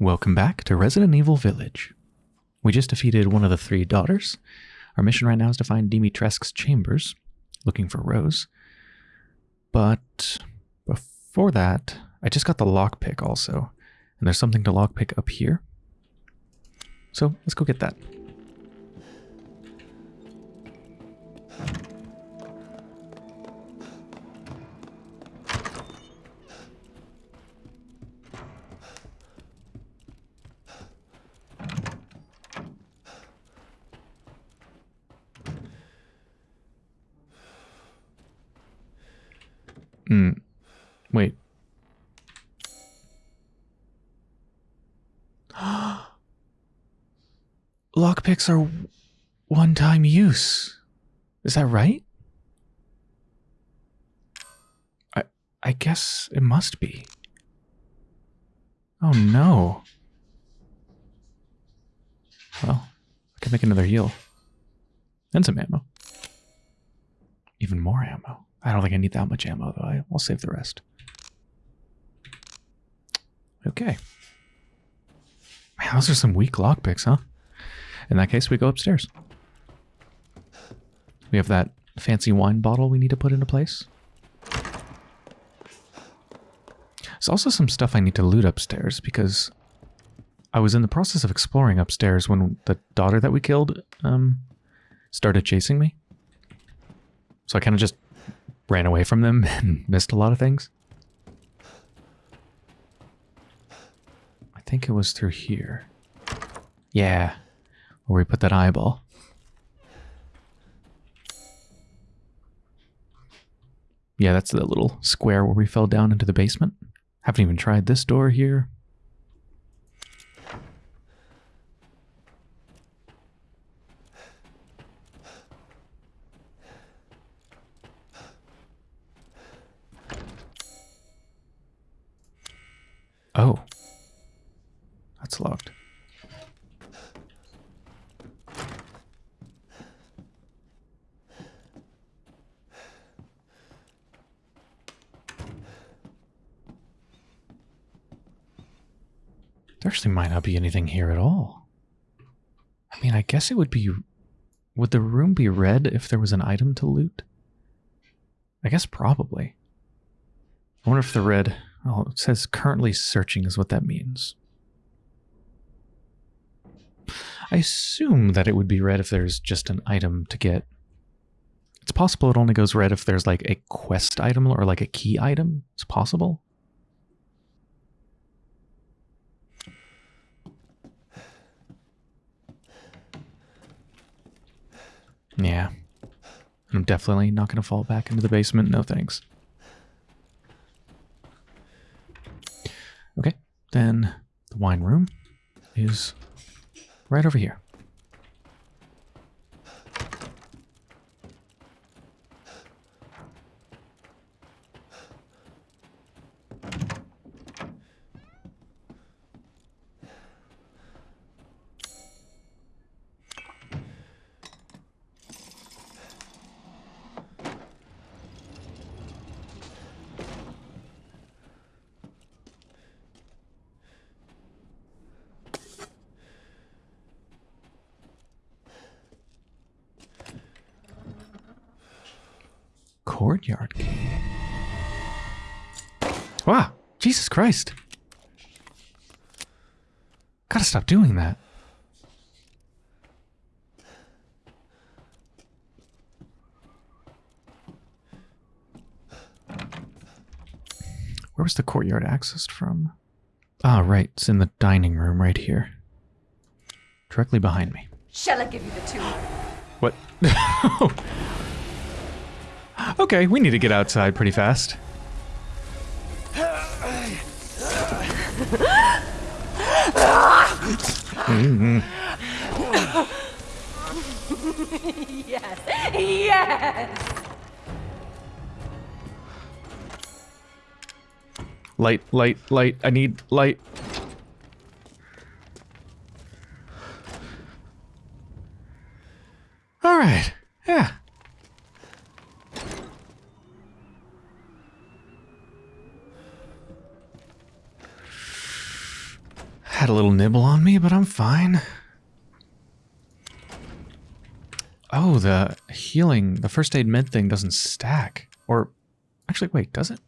Welcome back to Resident Evil Village. We just defeated one of the three daughters. Our mission right now is to find Dimitrescu's chambers, looking for Rose. But before that, I just got the lockpick also. And there's something to lockpick up here. So let's go get that. Lockpicks are one-time use. Is that right? I I guess it must be. Oh no. Well, I can make another heal. And some ammo. Even more ammo. I don't think I need that much ammo, though. I'll save the rest. Okay. Man, those are some weak lockpicks, huh? In that case, we go upstairs. We have that fancy wine bottle we need to put into place. There's also some stuff I need to loot upstairs because I was in the process of exploring upstairs when the daughter that we killed um, started chasing me. So I kind of just ran away from them and missed a lot of things. I think it was through here. Yeah, where we put that eyeball. Yeah, that's the little square where we fell down into the basement. Haven't even tried this door here. Oh. That's locked. There actually might not be anything here at all. I mean, I guess it would be... Would the room be red if there was an item to loot? I guess probably. I wonder if the red... Oh, it says currently searching is what that means. I assume that it would be red if there's just an item to get. It's possible it only goes red if there's like a quest item or like a key item. It's possible. Yeah. I'm definitely not going to fall back into the basement. No thanks. Okay, then the wine room is right over here. courtyard key. Wow, Jesus Christ. Gotta stop doing that. Where was the courtyard accessed from? Ah, right. It's in the dining room right here. Directly behind me. Shall I give you the two? What? Okay, we need to get outside pretty fast. Yes, yes. Light, light, light. I need light. All right. Yeah. Had a little nibble on but I'm fine. Oh, the healing, the first aid med thing doesn't stack. Or, actually, wait, does it?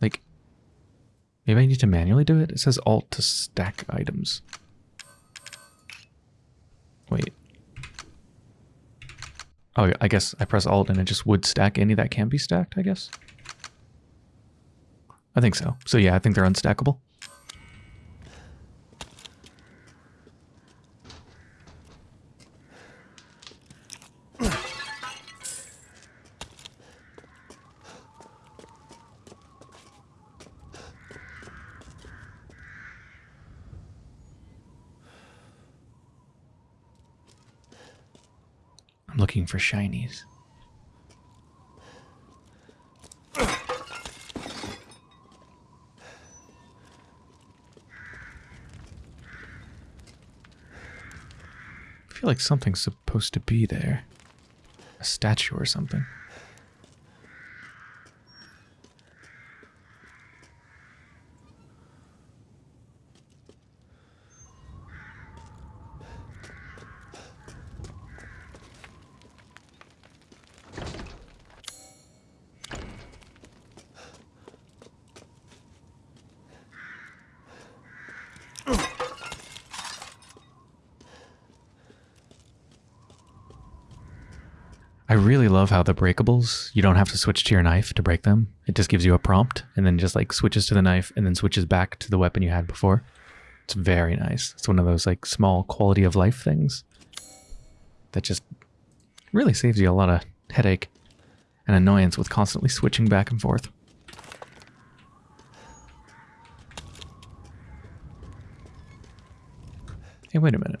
Like, maybe I need to manually do it? It says alt to stack items. Wait. Oh, I guess I press alt and it just would stack any that can be stacked, I guess. I think so. So yeah, I think they're unstackable. I'm looking for shinies. I feel like something's supposed to be there. A statue or something. I really love how the breakables, you don't have to switch to your knife to break them. It just gives you a prompt and then just like switches to the knife and then switches back to the weapon you had before. It's very nice. It's one of those like small quality of life things that just really saves you a lot of headache and annoyance with constantly switching back and forth. Hey, wait a minute.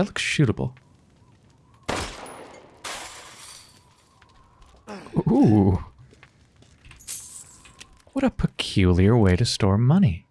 That looks shootable. Ooh. What a peculiar way to store money.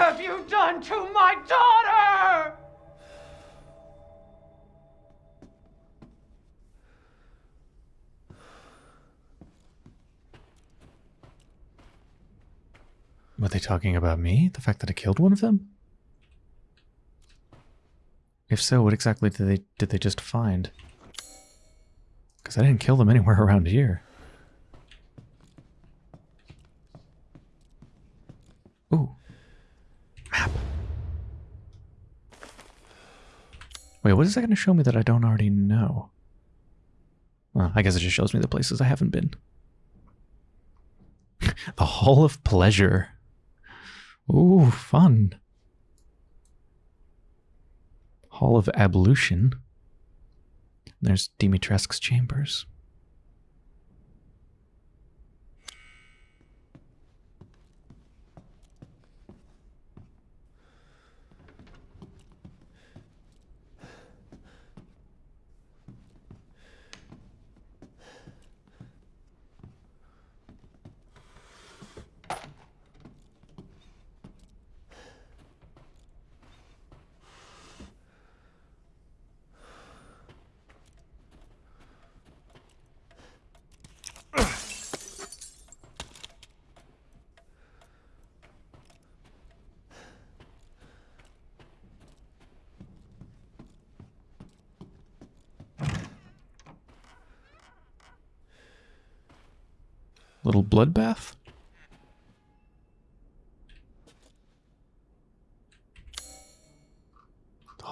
Have you done to my daughter? Were they talking about me? The fact that I killed one of them? If so, what exactly did they did they just find? Because I didn't kill them anywhere around here. Ooh. Wait, what is that going to show me that I don't already know? Well, I guess it just shows me the places I haven't been. the Hall of Pleasure. Ooh, fun. Hall of Ablution. There's Dimitrescu's chambers. Bloodbath.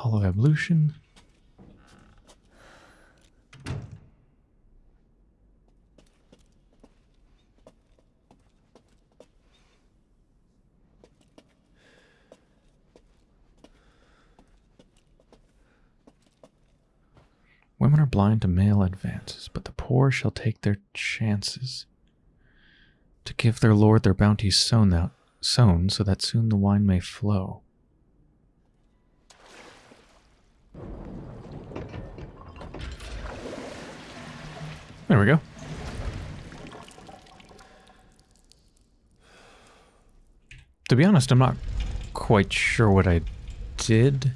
Of Evolution. Women are blind to male advances, but the poor shall take their chances. To give their lord their bounties sown out sown, so that soon the wine may flow. There we go. To be honest, I'm not quite sure what I did.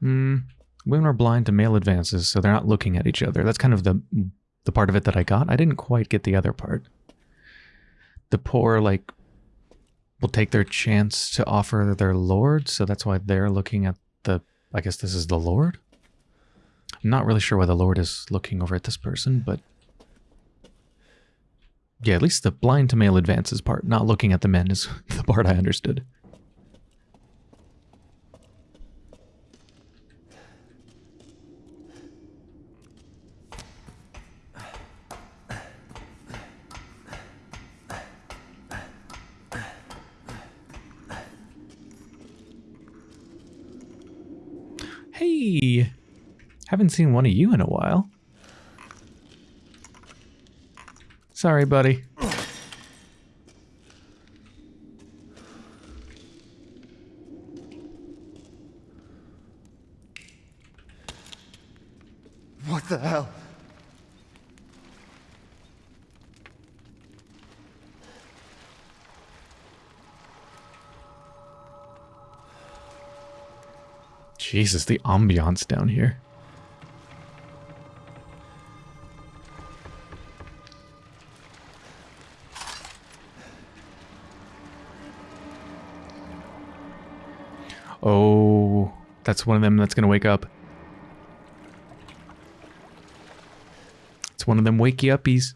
Hmm. Women are blind to male advances, so they're not looking at each other. That's kind of the the part of it that I got. I didn't quite get the other part. The poor, like, will take their chance to offer their lord, so that's why they're looking at the. I guess this is the lord? I'm not really sure why the lord is looking over at this person, but. Yeah, at least the blind to male advances part, not looking at the men, is the part I understood. Hey, haven't seen one of you in a while. Sorry, buddy. Jesus, the ambiance down here. Oh, that's one of them that's going to wake up. It's one of them wakey uppies.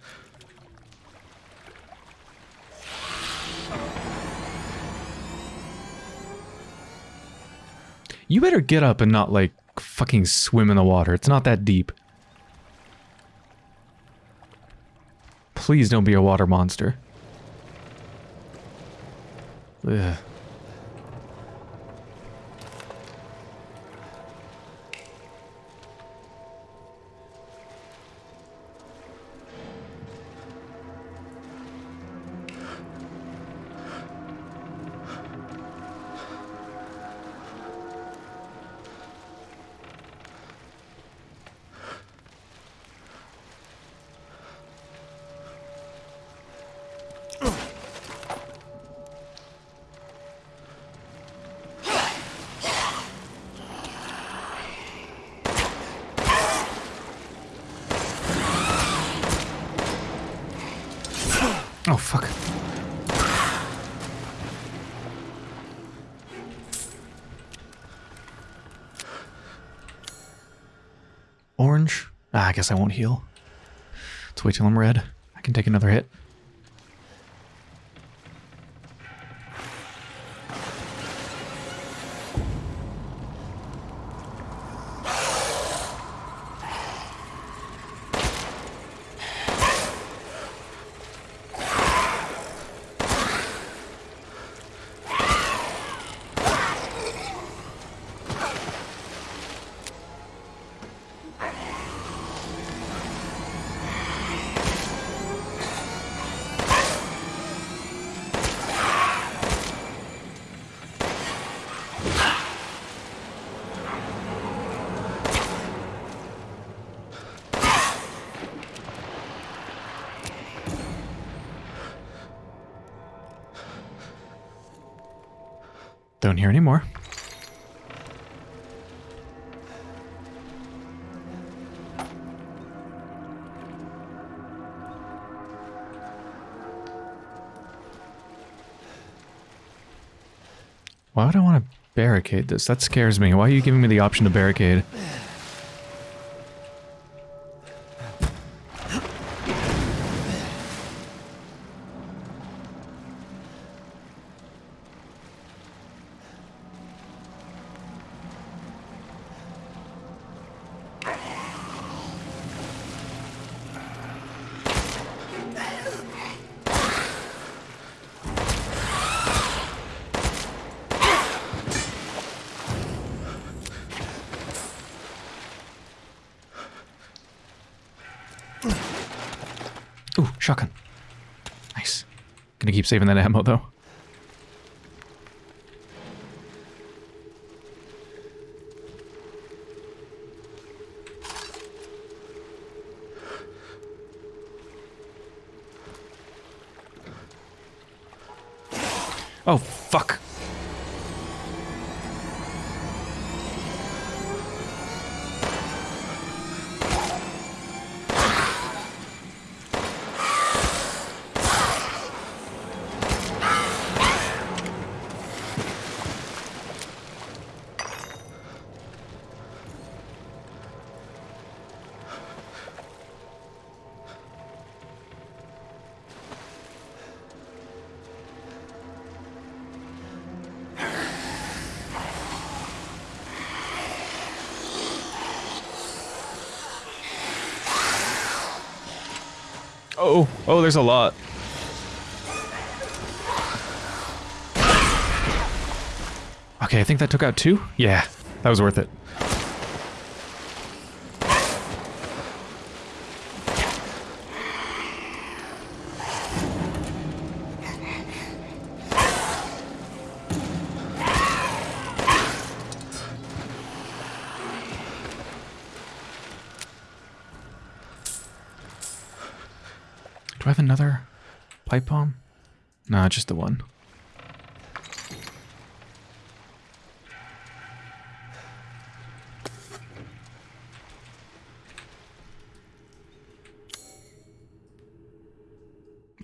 You better get up and not like fucking swim in the water. It's not that deep. Please don't be a water monster. Ugh. I guess I won't heal. Let's wait till I'm red. I can take another hit. Don't hear any more. Why would I want to barricade this? That scares me. Why are you giving me the option to barricade? Saving that ammo though. Oh, oh, there's a lot. Okay, I think that took out two. Yeah, that was worth it. Just the one.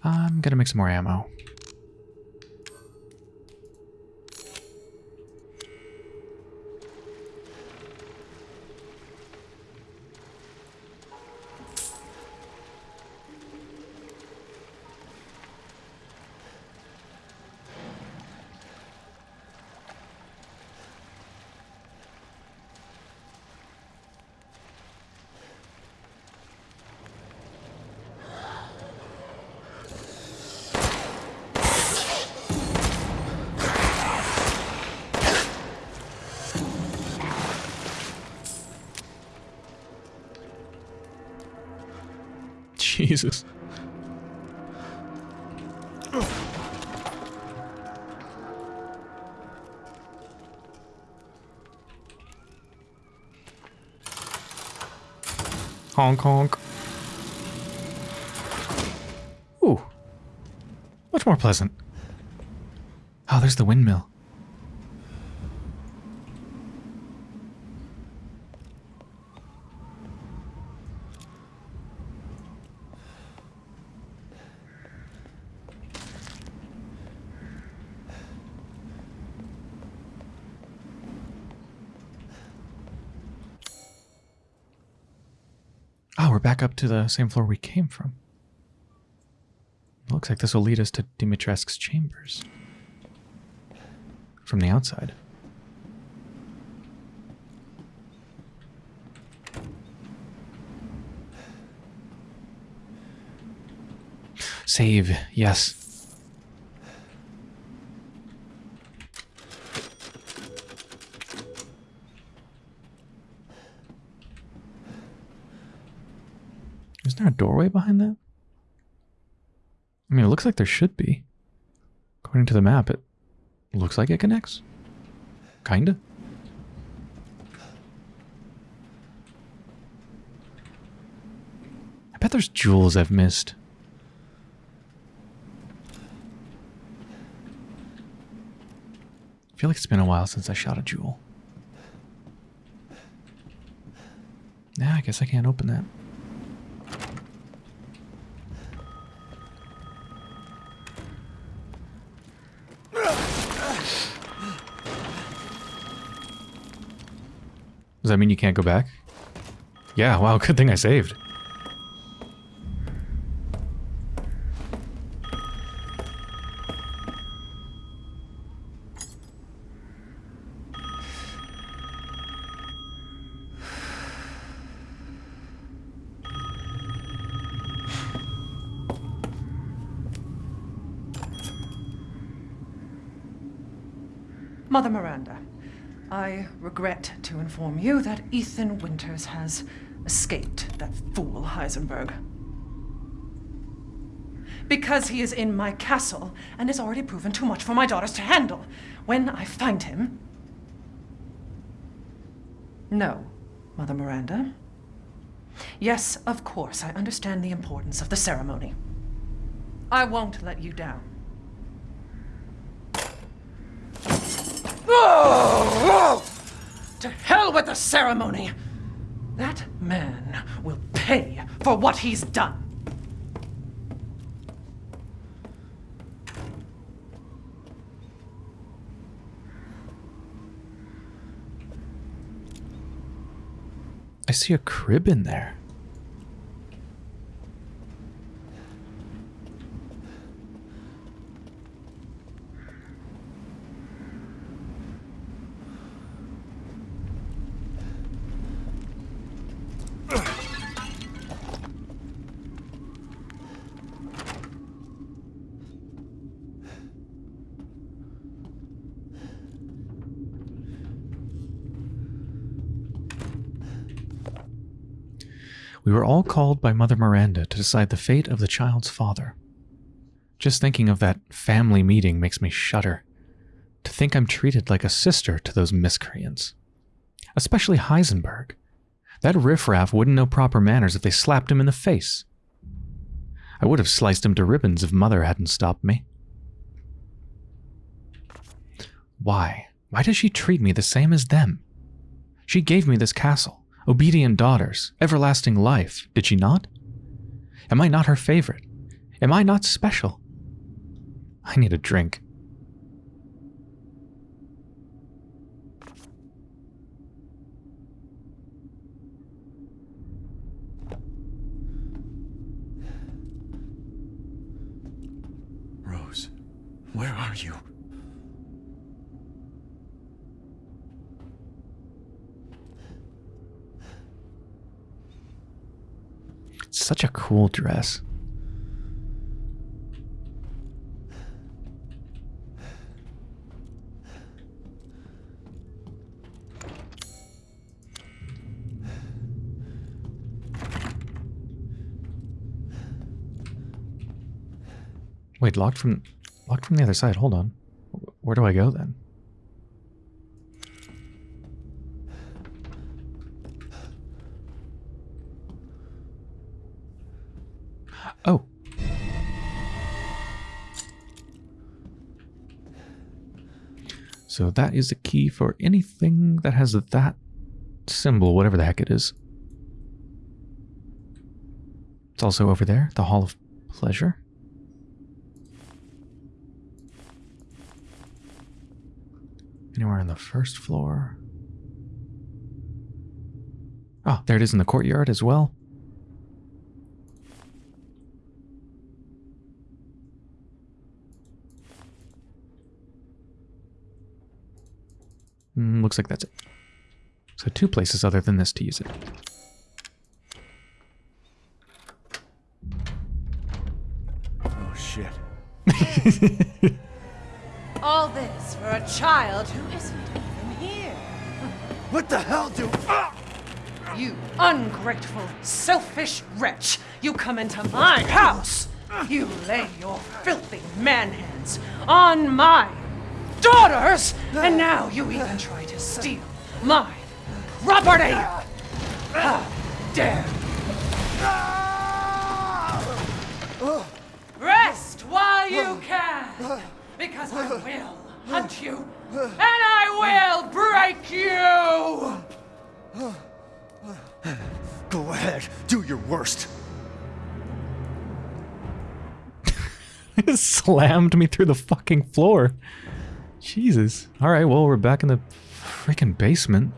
I'm gonna make some more ammo. Honk honk. Ooh. Much more pleasant. Oh, there's the windmill. To the same floor we came from. Looks like this will lead us to Dimitrescu's chambers. From the outside. Save, yes. Behind that? I mean, it looks like there should be. According to the map, it looks like it connects. Kinda. I bet there's jewels I've missed. I feel like it's been a while since I shot a jewel. Yeah, I guess I can't open that. Does that mean you can't go back? Yeah, wow, good thing I saved. Mother Miranda, I regret to inform you that Ethan Winters has escaped that fool Heisenberg. Because he is in my castle and has already proven too much for my daughters to handle. When I find him. No, Mother Miranda. Yes, of course, I understand the importance of the ceremony. I won't let you down. Oh, To hell with the ceremony! That man will pay for what he's done. I see a crib in there. Were all called by Mother Miranda to decide the fate of the child's father. Just thinking of that family meeting makes me shudder. To think I'm treated like a sister to those miscreants. Especially Heisenberg. That riffraff wouldn't know proper manners if they slapped him in the face. I would have sliced him to ribbons if Mother hadn't stopped me. Why? Why does she treat me the same as them? She gave me this castle, obedient daughters, everlasting life, did she not? Am I not her favorite? Am I not special? I need a drink. Rose, where are you? It's such a cool dress. Wait, locked from locked from the other side. Hold on. Where do I go then? So that is the key for anything that has that symbol, whatever the heck it is. It's also over there, the Hall of Pleasure. Anywhere on the first floor? Oh, there it is in the courtyard as well. Mm, looks like that's it. So two places other than this to use it. Oh shit. All this for a child who isn't even here. What the hell do. Ah! You ungrateful, selfish wretch! You come into my house! You lay your filthy man hands on my daughters! And now you even try to steal my property! How dare Rest while you can! Because I will hunt you! And I will break you! Go ahead, do your worst. It slammed me through the fucking floor. Jesus. All right, well, we're back in the freaking basement.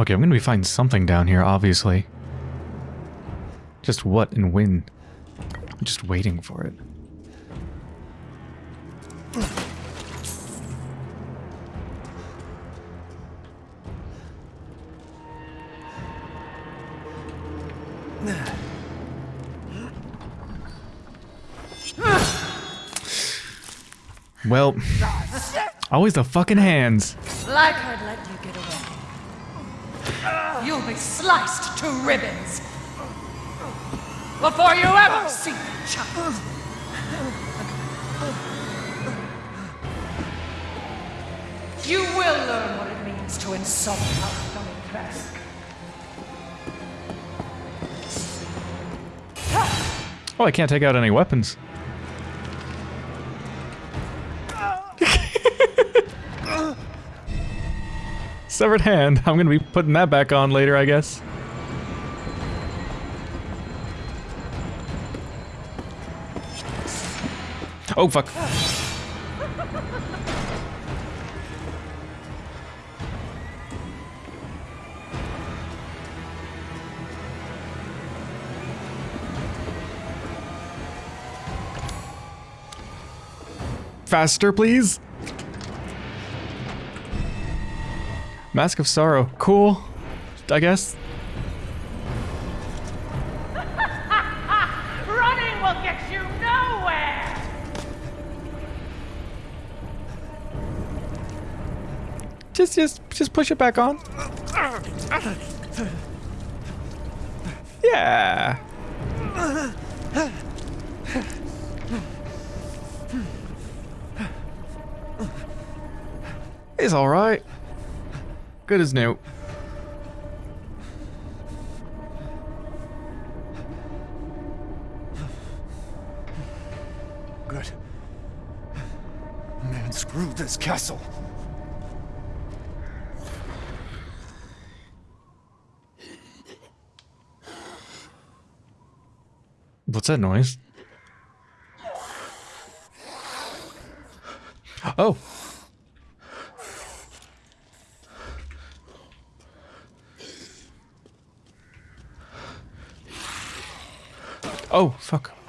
Okay, I'm gonna be finding something down here, obviously. Just what and when? I'm just waiting for it. Well, always the fucking hands. Like be sliced to ribbons before you ever see the child. You will learn what it means to insult our dummy Kresk. Oh, I can't take out any weapons. Severed hand. I'm gonna be putting that back on later, I guess. Oh, fuck. Faster, please. Mask of Sorrow. Cool. I guess. Running will get you nowhere! Just, just, just push it back on. Yeah. It's all right. Good as new. Good. Man, screw this castle. What's that noise? Oh. Oh, fuck.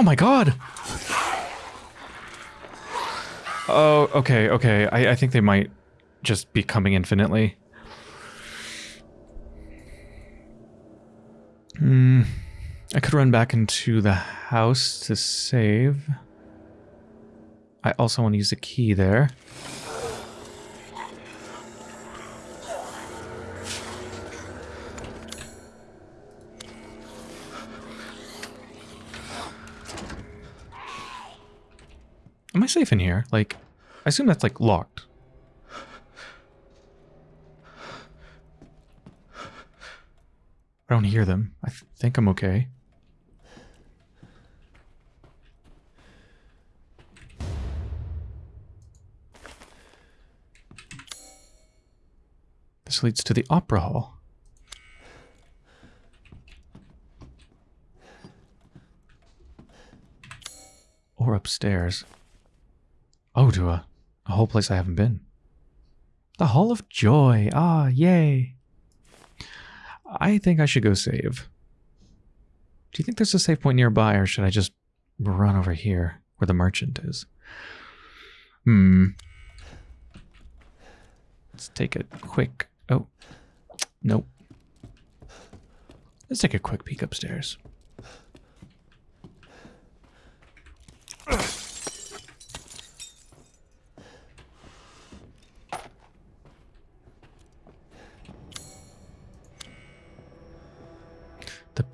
Oh my god! Oh, okay, okay. I, I think they might just be coming infinitely. Hmm. I could run back into the house to save. I also want to use the key there. safe in here? Like, I assume that's like locked. I don't hear them. I th think I'm okay. This leads to the opera hall. Or upstairs. Oh, to a, a whole place I haven't been. The Hall of Joy. Ah, yay. I think I should go save. Do you think there's a save point nearby, or should I just run over here where the merchant is? Hmm. Let's take a quick. Oh, nope. Let's take a quick peek upstairs.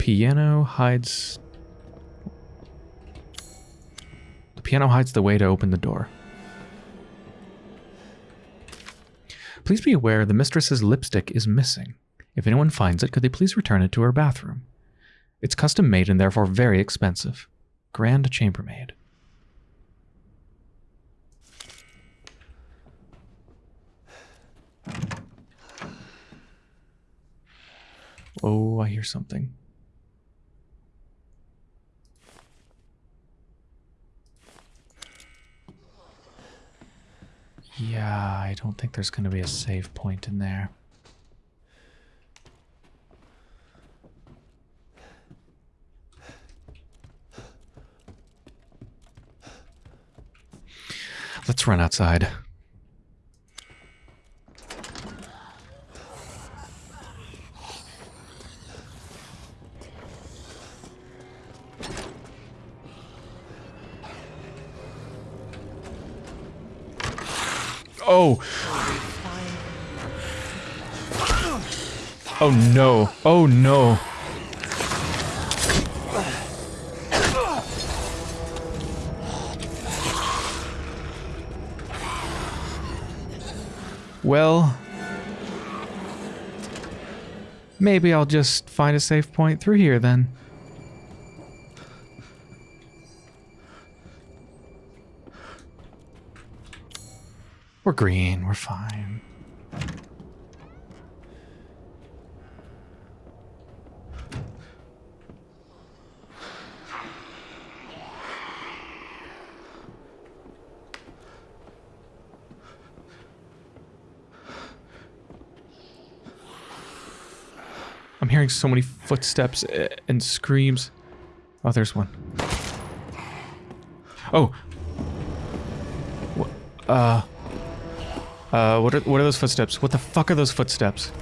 Piano hides. The piano hides the way to open the door. Please be aware the mistress's lipstick is missing. If anyone finds it, could they please return it to her bathroom? It's custom made and therefore very expensive. Grand chambermaid. Oh, I hear something. Yeah, I don't think there's going to be a save point in there. Let's run outside. Oh. Oh no. Oh no. Well, maybe I'll just find a safe point through here then. We're green, we're fine. I'm hearing so many footsteps and screams. Oh, there's one. Oh. Uh. Uh, what are, what are those footsteps? What the fuck are those footsteps?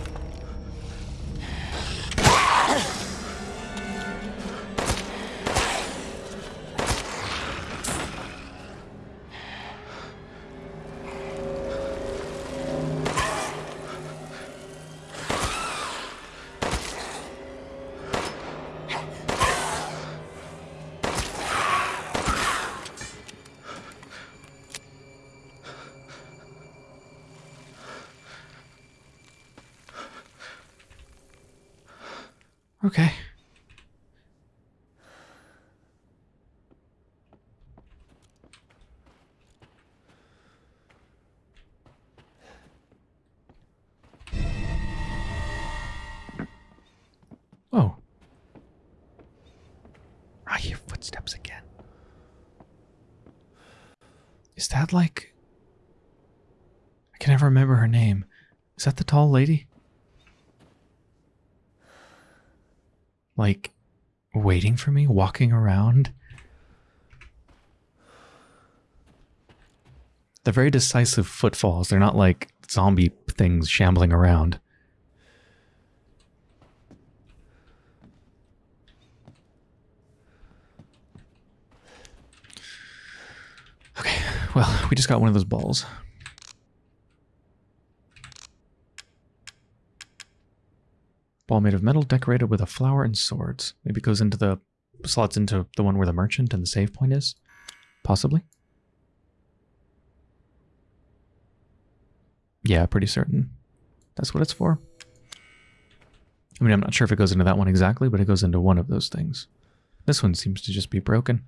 For me, walking around. They're very decisive footfalls. They're not like zombie things shambling around. Okay, well, we just got one of those balls. Ball made of metal decorated with a flower and swords. Maybe it goes into the slots into the one where the merchant and the save point is. Possibly. Yeah, pretty certain. That's what it's for. I mean, I'm not sure if it goes into that one exactly, but it goes into one of those things. This one seems to just be broken.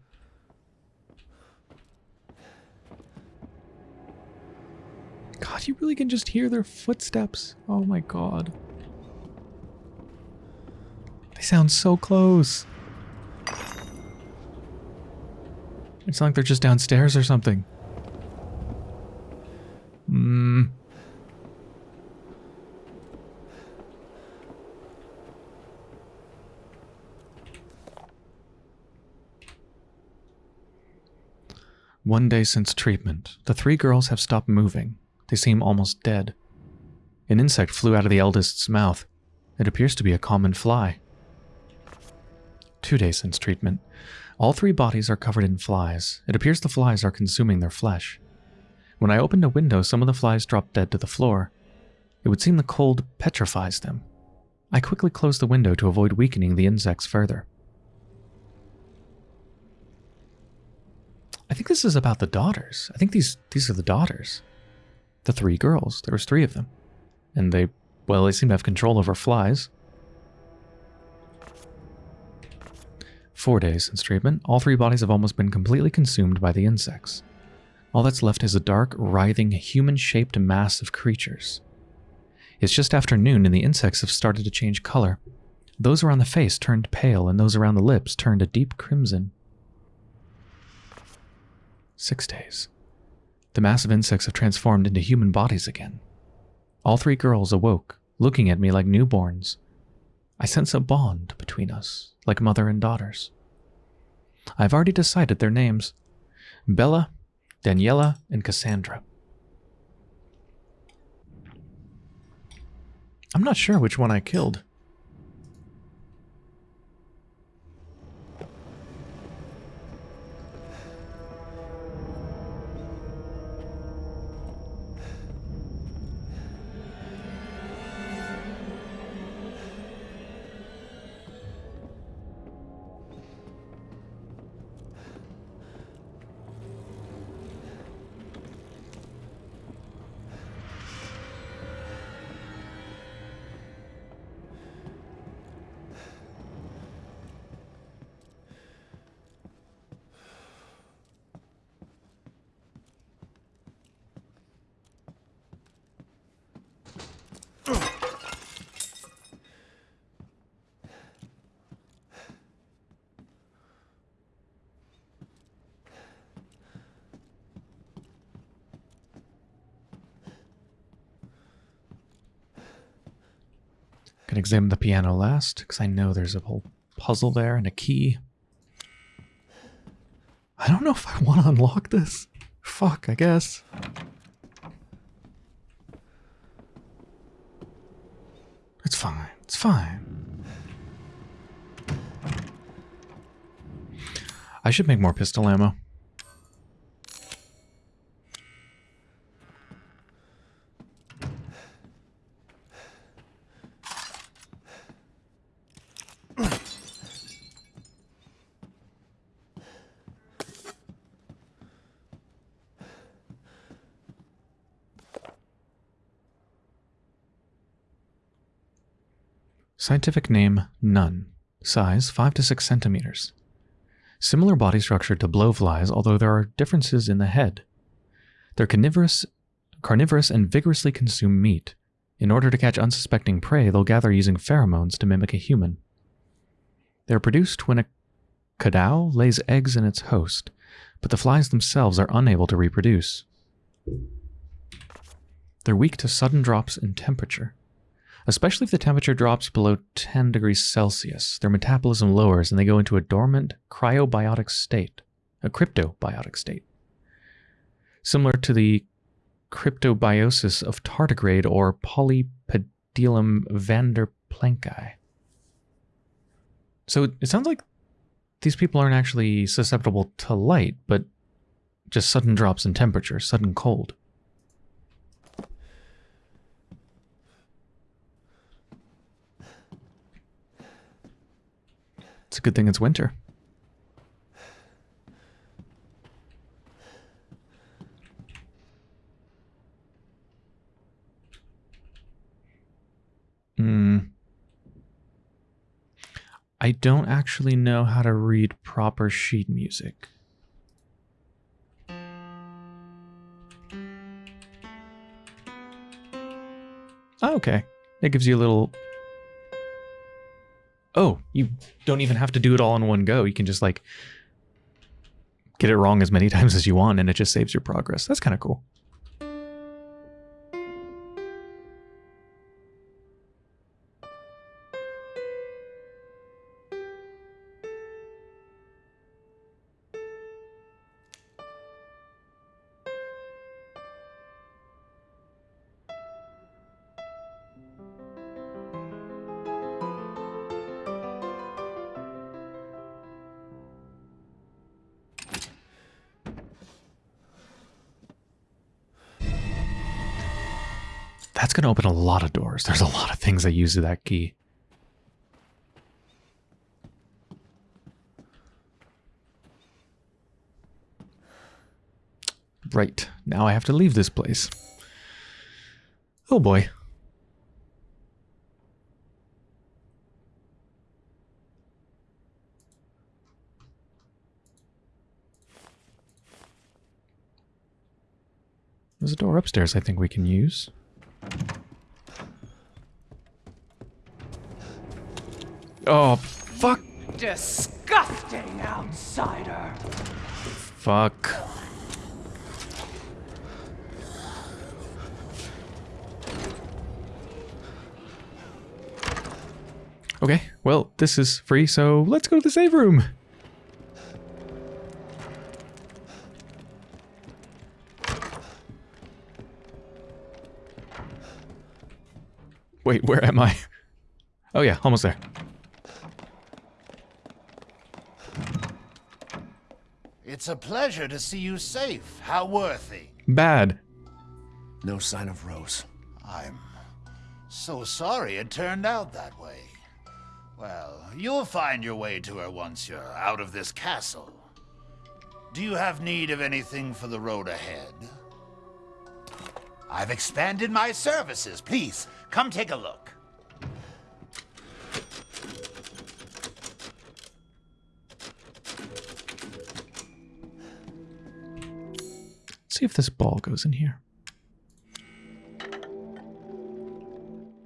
God, You really can just hear their footsteps. Oh my god. They sound so close. It's like they're just downstairs or something. Hmm. One day since treatment, the three girls have stopped moving. They seem almost dead. An insect flew out of the eldest's mouth. It appears to be a common fly. Two days since treatment, all three bodies are covered in flies. It appears the flies are consuming their flesh. When I opened a window, some of the flies dropped dead to the floor. It would seem the cold petrifies them. I quickly closed the window to avoid weakening the insects further. I think this is about the daughters. I think these these are the daughters. The three girls. There was three of them. And they well, they seem to have control over flies. Four days since treatment, all three bodies have almost been completely consumed by the insects. All that's left is a dark, writhing, human-shaped mass of creatures. It's just after noon and the insects have started to change color. Those around the face turned pale and those around the lips turned a deep crimson. Six days. The mass of insects have transformed into human bodies again. All three girls awoke, looking at me like newborns. I sense a bond between us, like mother and daughters. I've already decided their names Bela, Daniela, and Cassandra. I'm not sure which one I killed. Can examine the piano last, because I know there's a whole puzzle there and a key. I don't know if I want to unlock this. Fuck, I guess. It's fine. It's fine. I should make more pistol ammo. Scientific name None. Size 5 to 6 centimeters. Similar body structure to blowflies, although there are differences in the head. They're carnivorous, carnivorous and vigorously consume meat. In order to catch unsuspecting prey, they'll gather using pheromones to mimic a human. They're produced when a cadou lays eggs in its host, but the flies themselves are unable to reproduce. They're weak to sudden drops in temperature. Especially if the temperature drops below 10 degrees Celsius, their metabolism lowers and they go into a dormant cryobiotic state, a cryptobiotic state. Similar to the cryptobiosis of tardigrade or Polypedilum vanderplanki. So it sounds like these people aren't actually susceptible to light, but just sudden drops in temperature, sudden cold. It's a good thing it's winter. Hmm. I don't actually know how to read proper sheet music. Okay. It gives you a little... Oh, you don't even have to do it all in one go. You can just like get it wrong as many times as you want and it just saves your progress. That's kind of cool. That's going to open a lot of doors. There's a lot of things I use that key. Right. Now I have to leave this place. Oh boy. There's a door upstairs I think we can use. Oh, fuck. Disgusting outsider! Fuck. Okay, well, this is free, so let's go to the save room. Wait, where am I? Oh yeah, almost there. It's a pleasure to see you safe. How worthy. Bad. No sign of Rose. I'm so sorry it turned out that way. Well, you'll find your way to her once you're out of this castle. Do you have need of anything for the road ahead? I've expanded my services. Please, come take a look. See if this ball goes in here.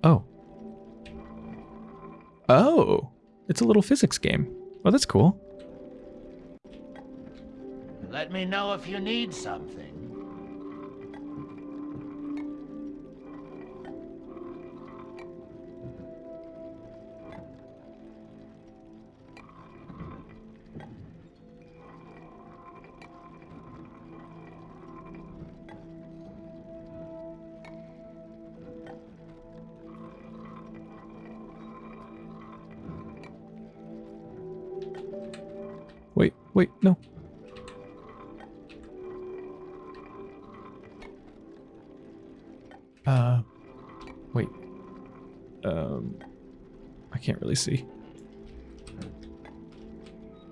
Oh. Oh. It's a little physics game. Oh, that's cool. Let me know if you need something. Uh, wait. Um, I can't really see.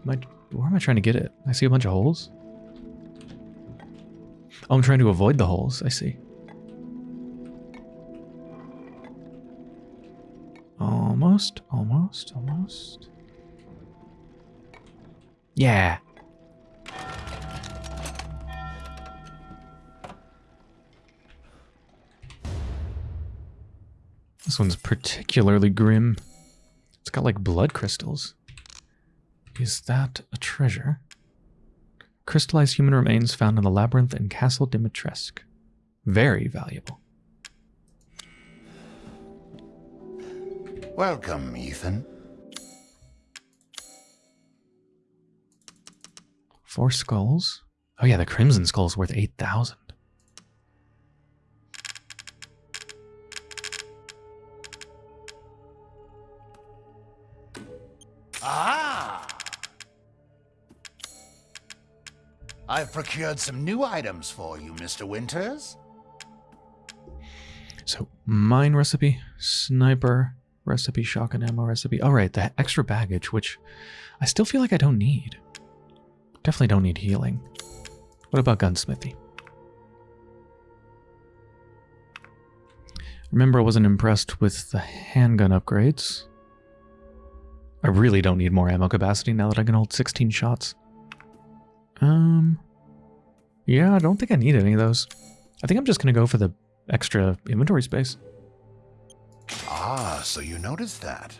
Am I, where am I trying to get it? I see a bunch of holes. Oh, I'm trying to avoid the holes. I see. Almost, almost, almost. Yeah. This one's particularly grim. It's got like blood crystals. Is that a treasure? Crystallized human remains found in the labyrinth in Castle Dimitrescu. Very valuable. Welcome, Ethan. Four skulls. Oh yeah, the crimson skull's worth 8,000. I've procured some new items for you, Mr. Winters. So, mine recipe, sniper recipe, shotgun ammo recipe. All right, the extra baggage, which I still feel like I don't need. Definitely don't need healing. What about gunsmithy? Remember, I wasn't impressed with the handgun upgrades. I really don't need more ammo capacity now that I can hold 16 shots. Um, yeah, I don't think I need any of those. I think I'm just going to go for the extra inventory space. Ah, so you noticed that.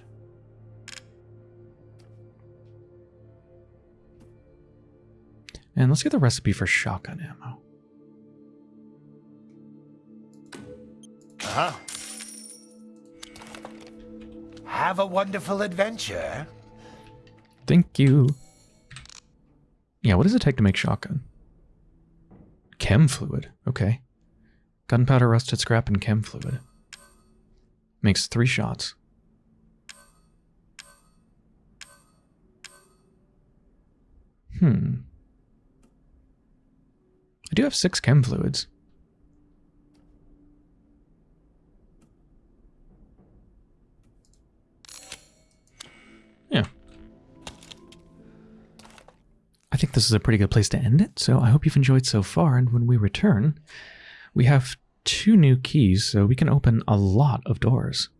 And let's get the recipe for shotgun ammo. Uh huh. Have a wonderful adventure. Thank you. Yeah, what does it take to make shotgun? Chem fluid. Okay. Gunpowder, rusted scrap, and chem fluid. Makes three shots. Hmm. I do have six chem fluids. Think this is a pretty good place to end it, so I hope you've enjoyed so far, and when we return, we have two new keys, so we can open a lot of doors.